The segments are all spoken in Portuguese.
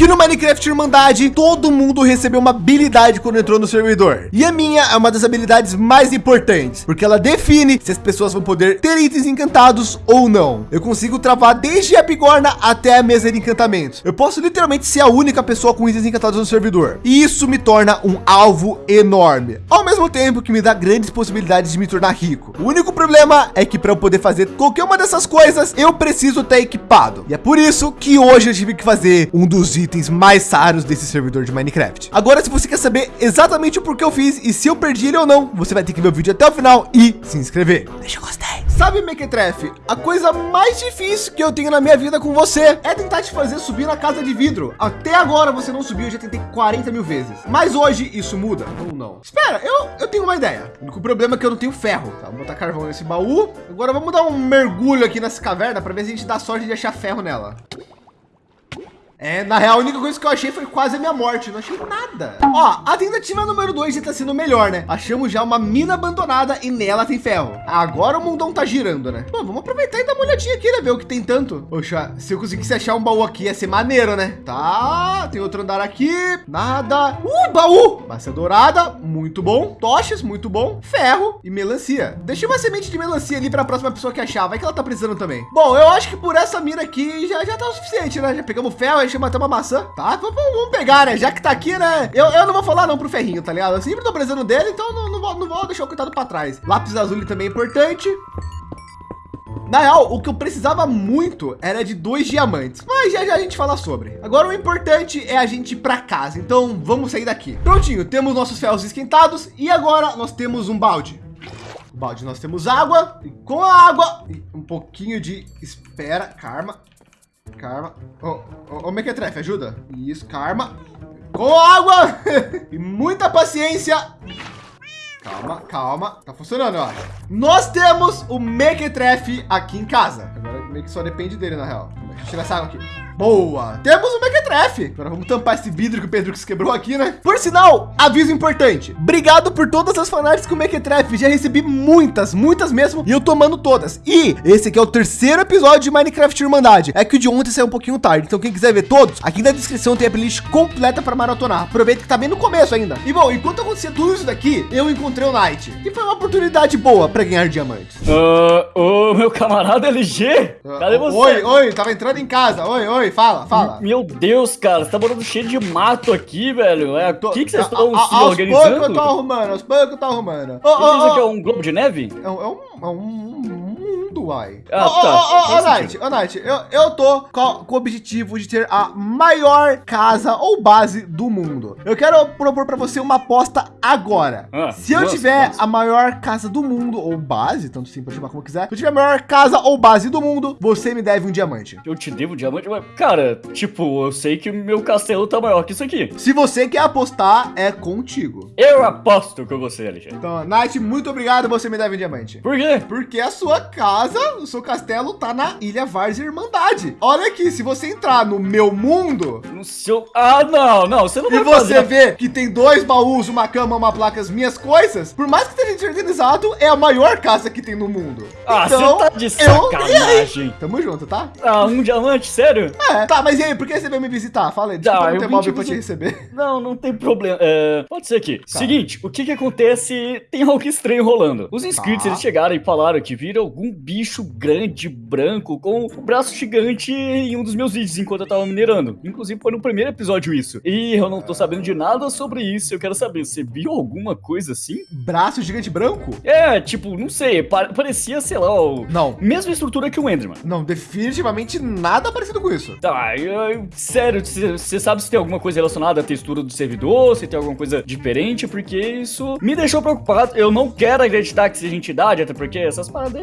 que no Minecraft Irmandade, todo mundo recebeu uma habilidade quando entrou no servidor. E a minha é uma das habilidades mais importantes, porque ela define se as pessoas vão poder ter itens encantados ou não. Eu consigo travar desde a bigorna até a mesa de encantamentos. Eu posso literalmente ser a única pessoa com itens encantados no servidor. E isso me torna um alvo enorme, ao mesmo tempo que me dá grandes possibilidades de me tornar rico. O único problema é que para eu poder fazer qualquer uma dessas coisas, eu preciso estar equipado. E é por isso que hoje eu tive que fazer um dos itens mais raros desse servidor de Minecraft. Agora, se você quer saber exatamente o porquê eu fiz e se eu perdi ele ou não, você vai ter que ver o vídeo até o final e se inscrever. Deixa eu gostei. Sabe, Mequetrefe, a coisa mais difícil que eu tenho na minha vida com você é tentar te fazer subir na casa de vidro. Até agora você não subiu, eu já tentei 40 mil vezes. Mas hoje isso muda ou não? Espera, eu, eu tenho uma ideia. O único problema é que eu não tenho ferro. Tá, vou botar carvão nesse baú. Agora vamos dar um mergulho aqui nessa caverna para ver se a gente dá sorte de achar ferro nela. É, na real, a única coisa que eu achei foi quase a minha morte. Não achei nada. Ó, a tentativa número dois já tá sendo melhor, né? Achamos já uma mina abandonada e nela tem ferro. Agora o mundão tá girando, né? Pô, vamos aproveitar e dar uma olhadinha aqui, né? Ver o que tem tanto. Poxa, se eu conseguisse achar um baú aqui, ia ser maneiro, né? Tá, tem outro andar aqui. Nada. Uh, baú. Massa dourada, muito bom. Tochas, muito bom. Ferro e melancia. Deixa uma semente de melancia ali para a próxima pessoa que achar. Vai que ela tá precisando também. Bom, eu acho que por essa mina aqui já, já tá o suficiente, né? Já pegamos ferro, gente matar uma maçã, tá? Vamos, pegar, né? Já que tá aqui, né? Eu, eu não vou falar não pro ferrinho, tá ligado? Eu sempre tô precisando dele, então não, não, vou, não vou deixar o coitado para trás. Lápis azul também é importante. Na real, o que eu precisava muito era de dois diamantes, mas já já a gente fala sobre. Agora o importante é a gente ir para casa, então vamos sair daqui. Prontinho, temos nossos ferros esquentados e agora nós temos um balde. balde nós temos água e com a água um pouquinho de espera, karma, Karma. Ô, oh, oh, oh, Mequetrefe, ajuda. Isso, karma. Com água. e muita paciência. Calma, calma. Tá funcionando, ó. Nós temos o Mequetrefe aqui em casa. Agora meio que só depende dele, na real. Deixa eu tirar essa água aqui. Boa! Temos o Mequetrefe. Agora vamos tampar esse vidro que o Pedro que se quebrou aqui, né? Por sinal, aviso importante. Obrigado por todas as fanarts com o Mequetrefe. Já recebi muitas, muitas mesmo. E eu tomando todas. E esse aqui é o terceiro episódio de Minecraft Irmandade. É que o de ontem saiu um pouquinho tarde. Então quem quiser ver todos, aqui na descrição tem a playlist completa para maratonar. Aproveita que tá bem no começo ainda. E bom, enquanto acontecia tudo isso daqui, eu encontrei o Knight. E foi uma oportunidade boa para ganhar diamantes. Uh, ô, meu camarada LG. Cadê você? Oi, oi, tava entrando em casa. Oi, oi fala, fala. Meu Deus, cara, você tá morando cheio de mato aqui, velho. É, o que, que vocês estão se aos organizando? Aos poucos eu tô arrumando, aos poucos eu tô arrumando. Oh, oh, Isso aqui é um globo de neve? É um, é um, é um mundo, uai. Ah, oh, tá. Ô, ô, Night, ô, Night, eu, eu tô com, com, o objetivo de ter a maior casa ou base do mundo. Eu quero propor para você uma aposta agora. Ah, se eu nossa, tiver nossa. a maior casa do mundo ou base, tanto sim pode chamar como quiser. Se eu tiver a maior casa ou base do mundo, você me deve um diamante. Eu te devo um diamante? Cara, tipo, eu sei que meu castelo tá maior que isso aqui. Se você quer apostar, é contigo. Eu aposto com você, Alexandre. Então, Night, muito obrigado, você me deve um diamante. Por quê? Porque a sua casa casa, o seu castelo tá na Ilha Várzea Irmandade. Olha aqui, se você entrar no meu mundo... No seu... Ah, não, não, você não vai E você fazer... vê que tem dois baús, uma cama, uma placa, as minhas coisas, por mais que esteja organizado, é a maior casa que tem no mundo. Ah, então, você tá de sacanagem. Eu... Tamo junto, tá? Ah, um diamante, sério? É, tá, mas e aí, por que você veio me visitar? Fala aí, desculpa ah, não ter móvel pra te receber. Não, não tem problema. É, pode ser aqui. Tá. Seguinte, o que que acontece? Tem algo estranho rolando. Os inscritos, tá. eles chegaram e falaram que viram algum bicho grande, branco, com um braço gigante em um dos meus vídeos enquanto eu tava minerando. Inclusive foi no primeiro episódio isso. E eu não tô sabendo de nada sobre isso. Eu quero saber, você viu alguma coisa assim? Braço gigante branco? É, tipo, não sei, parecia, sei lá, o... Não. Mesma estrutura que o Enderman. Não, definitivamente nada parecido com isso. Tá, eu, sério, você sabe se tem alguma coisa relacionada à textura do servidor, se tem alguma coisa diferente, porque isso me deixou preocupado. Eu não quero acreditar que seja entidade, até porque essas paradas...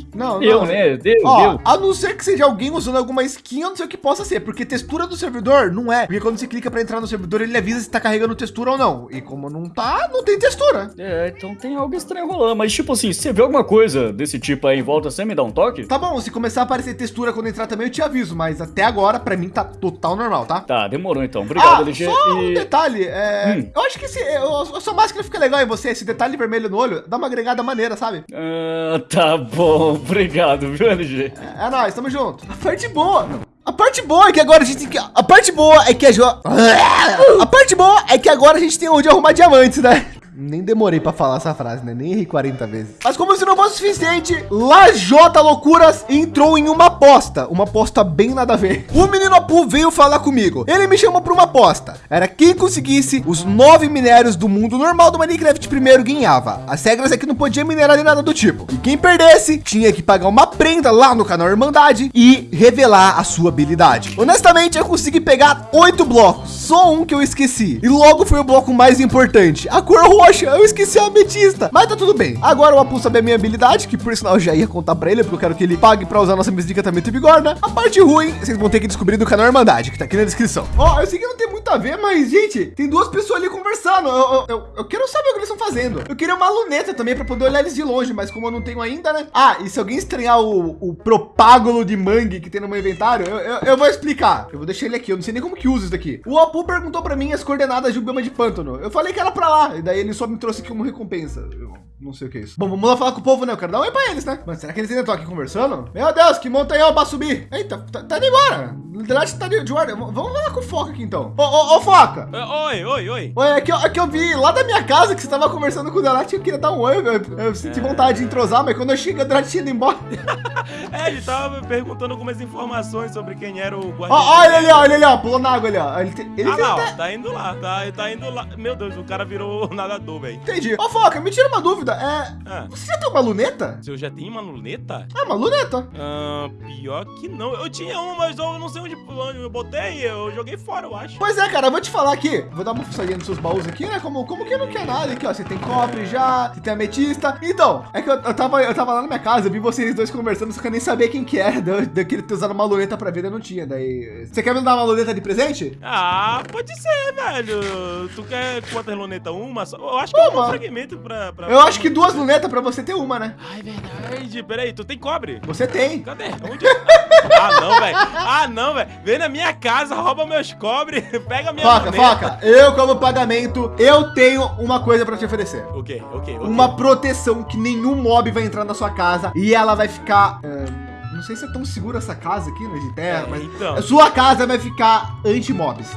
Né? Não, Deu, né? Deu, Ó, deu. A não ser que seja alguém usando alguma skin, eu não sei o que possa ser, porque textura do servidor não é. Porque quando você clica para entrar no servidor, ele avisa se tá carregando textura ou não. E como não tá, não tem textura. É, então tem algo estranho rolando. Mas tipo assim, se você vê alguma coisa desse tipo aí em volta, você me dá um toque? Tá bom, se começar a aparecer textura quando entrar também, eu te aviso. Mas até agora, para mim, tá total normal, tá? Tá, demorou então. Obrigado, ah, LG. Só um detalhe, é... hum. eu acho que se, a sua máscara fica legal em você, esse detalhe vermelho no olho, dá uma agregada maneira, sabe? Ah, tá bom. Obrigado, viu, LG? É, é nóis, tamo junto. A parte boa. A parte boa é que agora a gente tem que... A parte boa é que a... Jo... A parte boa é que agora a gente tem onde arrumar diamantes, né? Nem demorei para falar essa frase, né? Nem errei 40 vezes. Mas como se não fosse suficiente, Lajota Loucuras entrou em uma aposta. Uma aposta bem nada a ver. O menino Apu veio falar comigo. Ele me chamou para uma aposta. Era quem conseguisse os nove minérios do mundo normal do Minecraft primeiro ganhava. As regras é que não podia minerar nem nada do tipo. E quem perdesse tinha que pagar uma prenda lá no canal Irmandade e revelar a sua habilidade. Honestamente, eu consegui pegar oito blocos. Só um que eu esqueci. E logo foi o bloco mais importante. A cor roxa roxa, eu esqueci a ametista. Mas tá tudo bem. Agora o Apu sabe a minha habilidade, que por sinal eu já ia contar para ele, porque eu quero que ele pague para usar nossa mesa de encantamento e bigorna. A parte ruim, vocês vão ter que descobrir do canal Irmandade, que tá aqui na descrição. Ó, oh, eu sei que não tem muito a ver, mas, gente, tem duas pessoas ali conversando. Eu, eu, eu, quero saber o que eles estão fazendo. Eu queria uma luneta também para poder olhar eles de longe, mas como eu não tenho ainda, né? Ah, e se alguém estranhar o, o propágulo de mangue que tem no meu inventário, eu, eu, eu, vou explicar. Eu vou deixar ele aqui. Eu não sei nem como que usa isso daqui. O Apu perguntou para mim as coordenadas de um bioma de pântano. Eu falei que era para lá. E daí ele só me trouxe aqui uma recompensa. Eu não sei o que é isso. Bom, vamos lá falar com o povo, né? Eu quero dar um oi pra eles, né? Mas será que eles ainda estão aqui conversando? Meu Deus, que montanhão pra subir. Eita, tá, tá indo embora. Liderança tá de, de guarda. Vamos falar com o Foca aqui então. Ô, ô, ô Foca. Oi, oi, oi. Oi, é que, eu, é que eu vi lá da minha casa que você tava conversando com o Delate. Eu queria dar um oi. Eu, eu senti é... vontade de entrosar, mas quando eu cheguei, o Delate tinha ido embora. é, ele tava perguntando algumas informações sobre quem era o guarda. Ó, olha ele, olha ele, ó. Pulou na água ali, ó. Ele, ele ah, não, até... tá indo lá. Tá, tá indo lá. Meu Deus, o cara virou nadador, velho. Entendi. Ô, Foca, me tira uma dúvida. É. Ah. Você já tem uma luneta? Se eu já tenho uma luneta? Ah, uma luneta? Ah, pior que não. Eu tinha uma, mas eu não sei onde, onde eu botei. Eu joguei fora, eu acho. Pois é, cara. Eu vou te falar aqui. Vou dar uma fuçadinha nos seus baús aqui, né? Como, como que não quer nada aqui, ó. Você tem cobre já, você tem ametista. Então, é que eu, eu, tava, eu tava lá na minha casa, eu vi vocês dois conversando, só que eu nem sabia quem que era. Daquele ter usado uma luneta pra ver, eu não tinha. Daí. Você quer me dar uma luneta de presente? Ah, pode ser, velho. Tu quer quantas lunetas? Uma? Eu acho que uma. é um fragmento pra. pra eu acho que duas lunetas pra você ter uma, né? Ai, verdade. Peraí, tu tem cobre? Você tem. Cadê? Onde? ah, não, velho. Ah, não, velho. Vem na minha casa, rouba meus cobre, pega minha Foca, moneta. foca. Eu, como pagamento, eu tenho uma coisa pra te oferecer. O quê? O quê? Uma proteção que nenhum mob vai entrar na sua casa e ela vai ficar... Uh não sei se é tão segura essa casa aqui, né, de terra, é, mas então. sua casa vai ficar anti-mobs.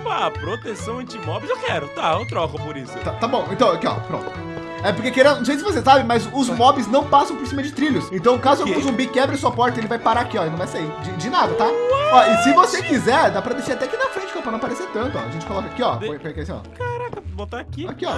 Opa, proteção anti-mobs eu quero. Tá, eu troco por isso. Tá, tá bom, então aqui, ó, pronto. É porque, querendo, não sei se você sabe, mas os mobs não passam por cima de trilhos. Então, caso algum zumbi quebre sua porta, ele vai parar aqui, ó. Ele não vai sair de, de nada, tá? Ó, e se você quiser, dá pra deixar até aqui na frente, ó, pra não aparecer tanto, ó. A gente coloca aqui, ó. Põe, põe aqui assim, ó. Caraca, botar aqui. Aqui, ó.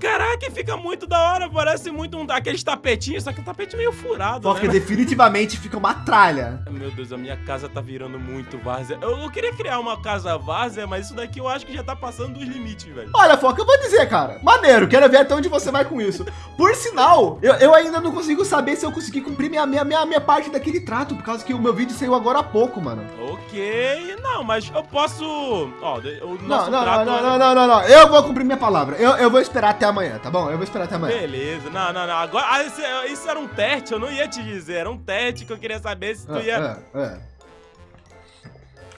Caraca, fica muito da hora, parece muito um daqueles tapetinhos, só que o tapete meio furado, Porque né? definitivamente fica uma tralha. Meu Deus, a minha casa tá virando muito várzea. Eu, eu, queria criar uma casa várzea, mas isso daqui eu acho que já tá passando dos limites, velho. Olha, Foca, eu vou dizer, cara, maneiro, quero ver até onde você vai com isso. Por sinal, eu, eu ainda não consigo saber se eu consegui cumprir minha, minha, minha, minha parte daquele trato, por causa que o meu vídeo saiu agora há pouco, mano. Ok, não, mas eu posso... Ó, o nosso não, não, trato... Não, não, não, não, não, eu vou cumprir minha palavra. Eu, eu vou esperar até amanhã, tá bom? Eu vou esperar até amanhã. Beleza. Não, não, não. Agora, ah, isso, isso, era um teste, eu não ia te dizer. Era um teste que eu queria saber se tu é, ia... É, é.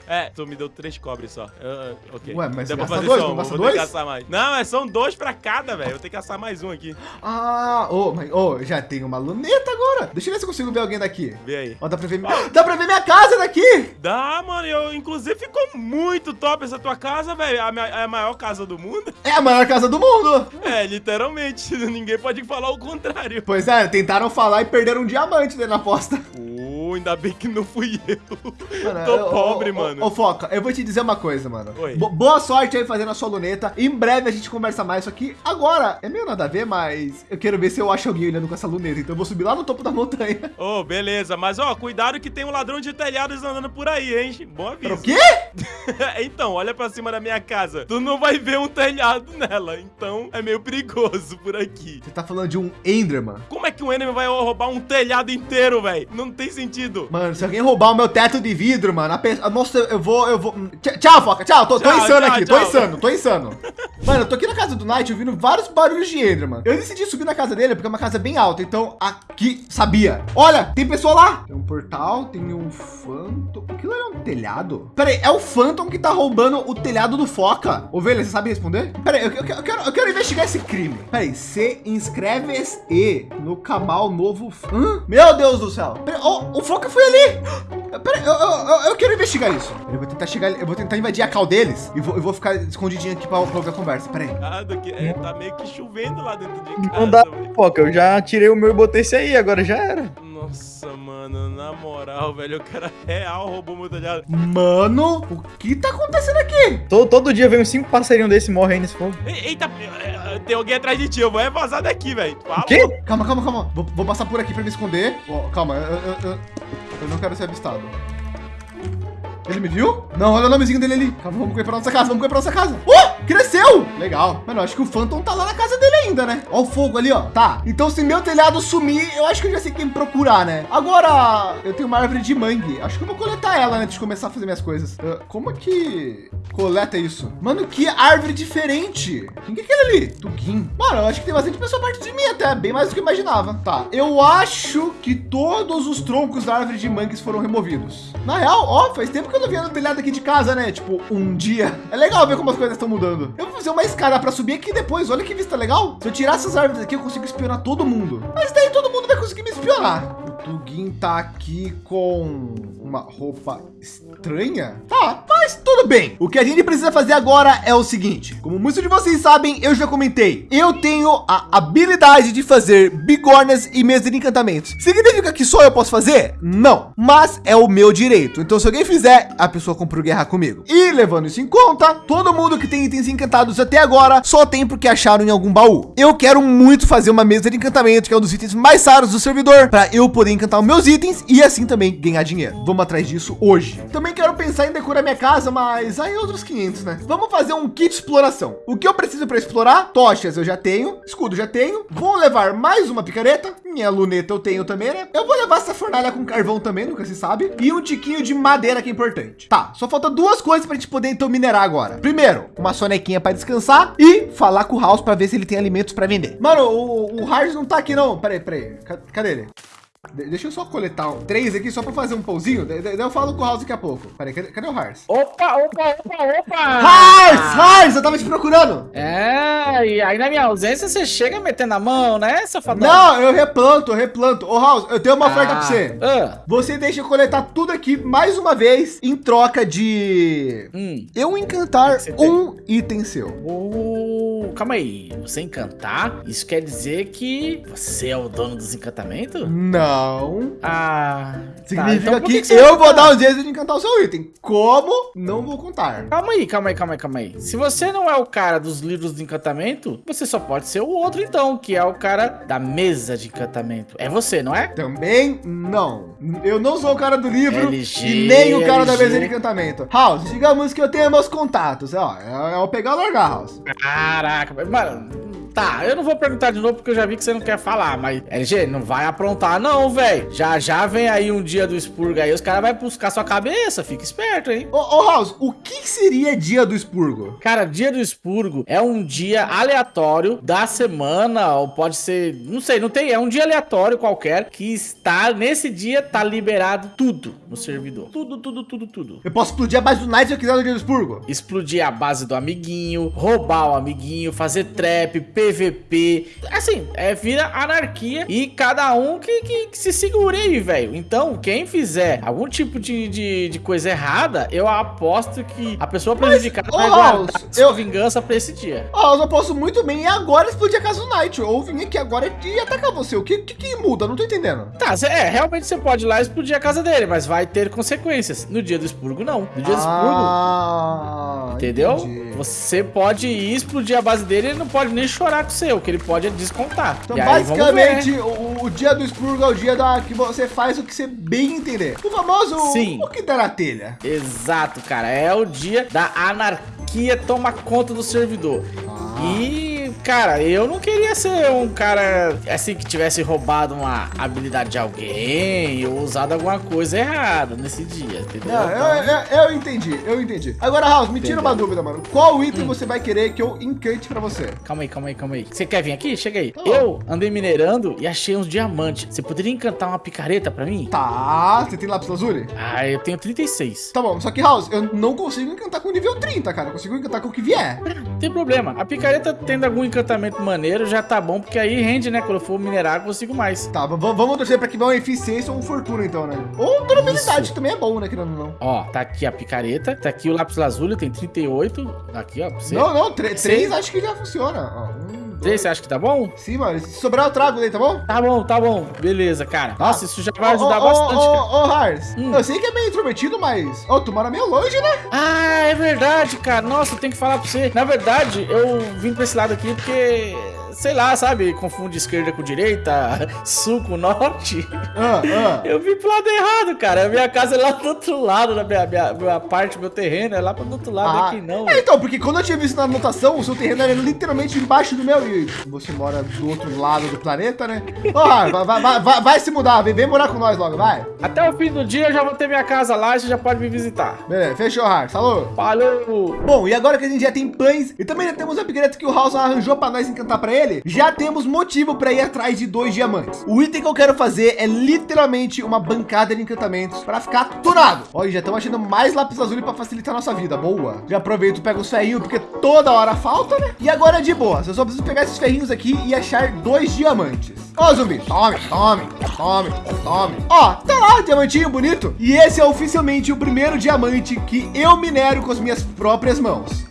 É, tu me deu três cobres só. Uh, ok. Ué, mas Dá pra fazer dois, só, vou dois? ter que caçar mais. Não, mas são dois pra cada, velho. Eu tenho que caçar mais um aqui. Ah, ô, oh, mas, oh, já tem uma luneta agora. Deixa eu ver se eu consigo ver alguém daqui. Vê aí. Ó, oh, dá pra ver, oh. dá pra ver minha casa daqui. Dá, mano. Eu, inclusive, ficou muito top essa tua casa, velho. É a, é a maior casa do mundo. É a maior casa do mundo. É, literalmente. Ninguém pode falar o contrário. Pois é, tentaram falar e perderam um diamante dentro na aposta. Oh, ainda bem que não fui eu. Mano, Tô eu, pobre, mano. Ô, Foca, eu vou te dizer uma coisa, mano. boa sorte aí fazendo a sua luneta. Em breve a gente conversa mais. Isso aqui agora é meio nada a ver, mas eu quero ver se eu acho alguém olhando com essa luneta. Então eu vou subir lá no topo da montanha. Ô, oh, beleza. Mas, ó, cuidado que tem um ladrão de telhados andando por aí, hein? Bom aviso. O quê? então, olha pra cima da minha casa. Tu não vai ver um telhado nela. Então, é meio perigoso por aqui. Você tá falando de um Enderman? Como é que um Enderman vai roubar um telhado inteiro, velho? Não tem sentido. Mano, se alguém roubar o meu teto de vidro, mano, a pessoa... Nossa, eu vou... Eu vou... Tchau, Foca. Tchau. Tô, tchau, tô insano tchau, aqui. Tchau. Tô insano. Tô insano. Mano, eu tô aqui na casa do Knight ouvindo vários barulhos de Enderman. Eu decidi subir na casa dele porque é uma casa bem alta. Então, aqui, sabia. Olha, tem pessoa lá. Tem um portal, tem um Phantom. Aquilo era um telhado? Pera aí, é o Phantom que tá roubando o telhado do Foca. Ovelha, você sabe responder? Pera aí, eu, eu, eu, quero, eu quero investigar esse crime. Pera aí, se inscreve-se no canal novo. Hã? Meu Deus do céu. Pera, oh, o Foca foi ali. Pera, eu, eu, eu, quero investigar isso. Eu vou tentar chegar, eu vou tentar invadir a cal deles e vou, eu vou ficar escondidinho aqui para ouvir a conversa. Pera aí. Ah, que, é, tá meio que chovendo lá dentro de casa. Não dá, pô, eu já tirei o meu e botei esse aí, agora já era. Nossa, mano, na moral, velho, o cara real roubou meu telhado. Mano, o que tá acontecendo aqui? Todo, todo dia vem uns cinco passarinhos desse e morrem nesse fogo. Eita, é, é, tem alguém atrás de ti, eu vou é vazar daqui, velho. Que? Calma, calma, calma. Vou, vou, passar por aqui pra me esconder. Oh, calma, eu, eu, eu, eu não quero ser avistado. Ele me viu? Não, olha o nomezinho dele ali. Calma, vamos correr pra nossa casa, vamos correr pra nossa casa. Uh, cresceu! Legal. Mano, acho que o Phantom tá lá na casa dele ainda, né? Ó o fogo ali, ó. Tá, então se meu telhado sumir, eu acho que eu já sei quem procurar, né? Agora, eu tenho uma árvore de mangue. Acho que eu vou coletar ela antes de começar a fazer minhas coisas. Uh, como é que coleta isso? Mano, que árvore diferente. Quem que é aquele ali? Tugin. Mano, eu acho que tem bastante pessoa perto de mim até, bem mais do que eu imaginava. Tá, eu acho que todos os troncos da árvore de mangues foram removidos. Na real, ó, faz tempo que eu não no telhado aqui de casa, né? Tipo, um dia. É legal ver como as coisas estão mudando. Eu vou fazer uma escada para subir aqui depois. Olha que vista legal. Se eu tirar essas árvores aqui, eu consigo espionar todo mundo. Mas daí todo mundo vai conseguir me espionar. O Tugin tá aqui com uma roupa estranha? Tá, mas tudo bem. O que a gente precisa fazer agora é o seguinte. Como muitos de vocês sabem, eu já comentei. Eu tenho a habilidade de fazer bigornas e mesas de encantamentos. Significa que só eu posso fazer? Não, mas é o meu direito. Então se alguém fizer, a pessoa compra o guerra comigo. E levando isso em conta, todo mundo que tem itens encantados até agora só tem porque acharam em algum baú. Eu quero muito fazer uma mesa de encantamento, que é um dos itens mais raros do servidor, para eu poder encantar os meus itens e assim também ganhar dinheiro. Vamos atrás disso hoje. Também quero pensar em decorar minha casa, mas aí outros 500, né? Vamos fazer um kit de exploração. O que eu preciso para explorar? Tochas eu já tenho, escudo já tenho. Vou levar mais uma picareta. Minha luneta eu tenho também, né? Eu vou levar essa fornalha com carvão também, nunca se sabe. E um tiquinho de madeira que é importante. Tá, só falta duas coisas para a gente poder então minerar agora. Primeiro, uma sonequinha para descansar e falar com o House para ver se ele tem alimentos para vender. Mano, o, o Hard não tá aqui não. Peraí, peraí. Cadê ele? Deixa eu só coletar três aqui só para fazer um pãozinho. Daí eu falo com o House daqui a pouco. Peraí, cadê, cadê o Hars? Opa, opa, opa, opa! Hars, Hars, eu tava te procurando. É, e aí na minha ausência você chega metendo a mão, né, safadão? Não, eu replanto, eu replanto. Ô, House, eu tenho uma ah, oferta pra você. Ah. Você deixa eu coletar tudo aqui mais uma vez em troca de hum. eu encantar um item seu. Uh, calma aí, você encantar? Isso quer dizer que você é o dono dos encantamentos? Não. Não. Ah. Significa tá, então que, que eu vou dar um jeito de encantar o seu item. Como? Não vou contar. Calma aí, calma aí, calma aí, calma aí. Se você não é o cara dos livros de encantamento, você só pode ser o outro então, que é o cara da mesa de encantamento. É você, não é? Também não. Eu não sou o cara do livro LG, e nem o cara LG. da mesa de encantamento. House, digamos que eu tenho meus contatos. Ó, é, é o pegar ou largar, House. Caraca, mano Tá, eu não vou perguntar de novo porque eu já vi que você não quer falar, mas LG, não vai aprontar não, velho. Já já vem aí um dia do expurgo aí, os caras vão buscar sua cabeça, fica esperto, hein? Ô, ô House, o que seria dia do expurgo? Cara, dia do expurgo é um dia aleatório da semana, ou pode ser, não sei, não tem, é um dia aleatório qualquer que está, nesse dia, tá liberado tudo no servidor. Tudo, tudo, tudo, tudo. Eu posso explodir a base do Night se eu quiser no dia do expurgo? Explodir a base do amiguinho, roubar o amiguinho, fazer trap, PVP. Assim, é, vira anarquia e cada um que, que, que se segure aí, velho. Então, quem fizer algum tipo de, de, de, coisa errada, eu aposto que a pessoa prejudicada vai guardar eu... vingança pra esse dia. Ó, eu posso muito bem e agora explodir a casa do Night. Ou vir aqui agora e atacar você. O que, que, que muda? Não tô entendendo. Tá, cê, é, realmente você pode ir lá e explodir a casa dele, mas vai ter consequências. No dia do expurgo, não. No dia do ah, expurgo, entendeu? Entendi. Você pode ir explodir a base dele e ele não pode nem chorar com o seu. Que ele pode descontar. Então, basicamente, o, o, dia do expurgo é o dia da, que você faz o que você bem entender. O famoso Sim. o que der na telha. Exato, cara. É o dia da anarquia toma conta do servidor. Ah. E cara, eu não queria ser um cara assim que tivesse roubado uma habilidade de alguém ou usado alguma coisa errada nesse dia, entendeu? Não, eu, eu, eu, entendi, eu entendi. Agora, House, me tira uma dúvida, mano. Qual item hum. você vai querer que eu encante pra você? Calma aí, calma aí, calma aí. Você quer vir aqui? Chega aí. Tá eu andei minerando e achei uns diamantes. Você poderia encantar uma picareta pra mim? Tá, você tem lápis lazuli? Ah, eu tenho 36. Tá bom, só que, House, eu não consigo encantar com nível 30, cara. Eu consigo encantar com o que vier. Não tem problema. A picareta tendo algum encantamento maneiro já tá bom, porque aí rende, né? Quando eu for minerar, eu consigo mais. Tá, vamos torcer para que vá uma eficiência ou um fortuna, então, né? Ou durabilidade Isso. também é bom, né? Querendo não. Ó, tá aqui a picareta, tá aqui o lápis lazuli, tem 38. Aqui, ó. Você. Não, não, três acho que já funciona. Ó, um, Três, você acha que tá bom? Sim, mano. Se sobrar, eu trago daí, tá bom? Tá bom, tá bom. Beleza, cara. Nossa, isso já vai ajudar oh, bastante. Ô, ô, ô, Hars, hum. eu sei que é meio intrometido, mas... Ô, oh, tu mora meio longe, né? Ah, é verdade, cara. Nossa, eu tenho que falar pra você. Na verdade, eu vim pra esse lado aqui porque sei lá, sabe? Confunde esquerda com direita, sul com norte. Ah, ah. Eu vim pro lado errado, cara. A minha casa é lá do outro lado, da minha, minha, minha parte, meu terreno é lá pro outro lado, ah. aqui não. É, então, porque quando eu tinha visto na anotação, o seu terreno era literalmente embaixo do meu você mora do outro lado do planeta, né? Oh, vai, vai, vai, vai, se mudar, vem, vem, morar com nós logo, vai. Até o fim do dia eu já vou ter minha casa lá e você já pode me visitar. Beleza, fechou, Har. Falou. Falou. Bom, e agora que a gente já tem pães e também já temos o upgrade que o House arranjou para nós encantar para ele, já temos motivo para ir atrás de dois diamantes. O item que eu quero fazer é literalmente uma bancada de encantamentos para ficar tunado. Olha, já estamos achando mais lápis azul para facilitar a nossa vida. Boa. Já aproveito, pego os ferrinhos porque toda hora falta, né? E agora de boa, eu só preciso pegar esses ferrinhos aqui e achar dois diamantes. Ó, oh, zumbi, tome, tome, tome, tome. Ó, tá lá, diamantinho bonito. E esse é oficialmente o primeiro diamante que eu minero com as minhas próprias mãos.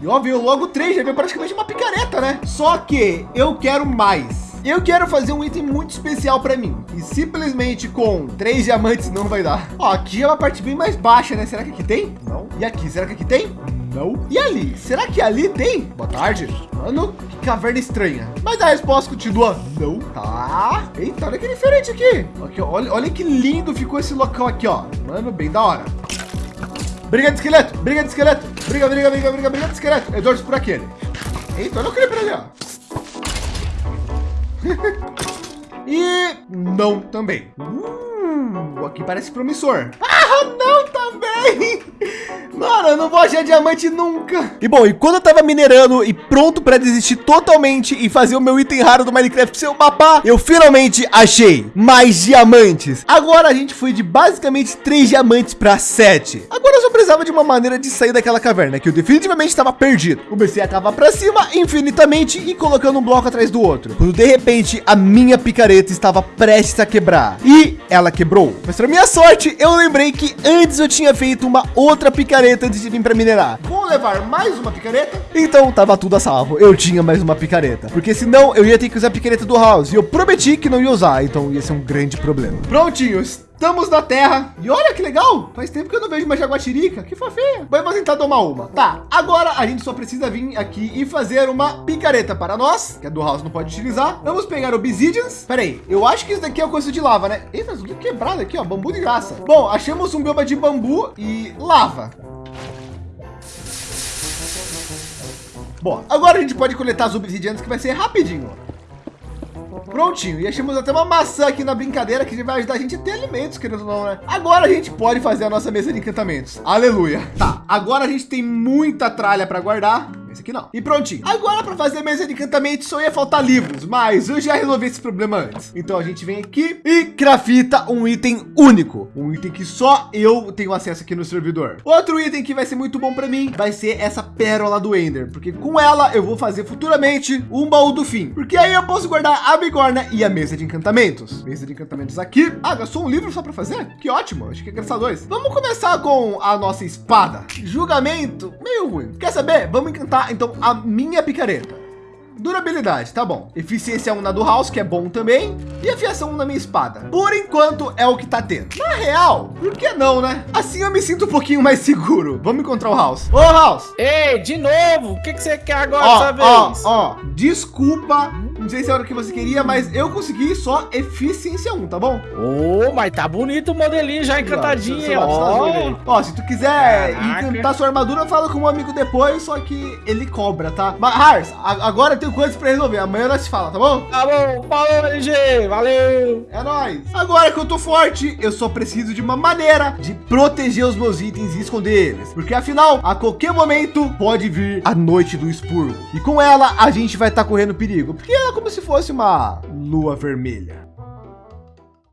E ó, veio logo três, já veio praticamente uma picareta, né? Só que eu quero mais. Eu quero fazer um item muito especial para mim. E simplesmente com três diamantes não vai dar. Ó, aqui é uma parte bem mais baixa, né? Será que aqui tem? Não. E aqui, será que aqui tem? Não. E ali? Será que ali tem? Boa tarde. Mano, que caverna estranha. Mas a resposta continua não. Tá. Eita, olha que diferente aqui. Aqui, olha, olha que lindo ficou esse local aqui, ó. Mano, bem da hora. Briga de esqueleto, briga de esqueleto, briga, briga, briga, briga, briga de esqueleto. Eu torço por aquele. Eita, olha o creeper ali, ó. e não também. Uh, aqui parece promissor. Ah, não também. Mano, eu não vou achar diamante nunca. E bom, e quando eu tava minerando e pronto para desistir totalmente e fazer o meu item raro do Minecraft ser o mapa, eu finalmente achei mais diamantes. Agora a gente foi de basicamente três diamantes para sete. Agora precisava de uma maneira de sair daquela caverna que eu definitivamente estava perdido. Comecei a cavar para cima infinitamente e colocando um bloco atrás do outro. Quando de repente a minha picareta estava prestes a quebrar e ela quebrou. Mas para minha sorte, eu lembrei que antes eu tinha feito uma outra picareta antes de vir para minerar. Vou levar mais uma picareta? Então tava tudo a salvo. Eu tinha mais uma picareta. Porque senão eu ia ter que usar a picareta do House. E eu prometi que não ia usar. Então ia ser um grande problema. Prontinhos. Estamos na terra. E olha que legal. Faz tempo que eu não vejo uma jaguatirica. Que fofinha. Vamos tentar tomar uma. Tá. Agora a gente só precisa vir aqui e fazer uma picareta para nós, que a do house não pode utilizar. Vamos pegar obsidians. Pera aí. Eu acho que isso daqui é o coisa de lava, né? Eita, tudo quebrado aqui, ó. Bambu de graça. Bom, achamos um bioma de bambu e lava. Bom, agora a gente pode coletar as obsidianas que vai ser rapidinho. Prontinho, e achamos até uma maçã aqui na brincadeira que vai ajudar a gente a ter alimentos, querendo ou não, né? Agora a gente pode fazer a nossa mesa de encantamentos. Aleluia. Tá, agora a gente tem muita tralha para guardar. Aqui não. E prontinho. Agora para fazer a mesa de encantamento só ia faltar livros, mas eu já resolvi esse problema antes. Então a gente vem aqui e crafta um item único, um item que só eu tenho acesso aqui no servidor. Outro item que vai ser muito bom para mim vai ser essa pérola do Ender, porque com ela eu vou fazer futuramente um baú do fim, porque aí eu posso guardar a bigorna e a mesa de encantamentos. Mesa de encantamentos aqui. Ah, gastou um livro só para fazer? Que ótimo. Acho que é graças dois. Vamos começar com a nossa espada. Julgamento meio ruim. Quer saber? Vamos encantar então a minha picareta. Durabilidade, tá bom. Eficiência 1 na do House, que é bom também. E afiação 1 na minha espada. Por enquanto é o que tá tendo. Na real, por que não, né? Assim eu me sinto um pouquinho mais seguro. Vamos encontrar o House. Ô, House! Ei, de novo! O que, que você quer agora ó, dessa vez? Ó, ó, desculpa não sei se é a hora que você queria, mas eu consegui só eficiência 1, tá bom? Ô, oh, mas tá bonito o modelinho já encantadinho. Ó, ó, se tu quiser Caraca. encantar sua armadura, fala com um amigo depois, só que ele cobra, tá? Mas, Hars, agora eu tenho coisas pra resolver. Amanhã nós se fala, tá bom? Tá bom, falou, LG, valeu. É nóis. Agora que eu tô forte, eu só preciso de uma maneira de proteger os meus itens e esconder eles. Porque afinal, a qualquer momento pode vir a noite do expurgo. E com ela, a gente vai estar tá correndo perigo. Porque ela como se fosse uma lua vermelha.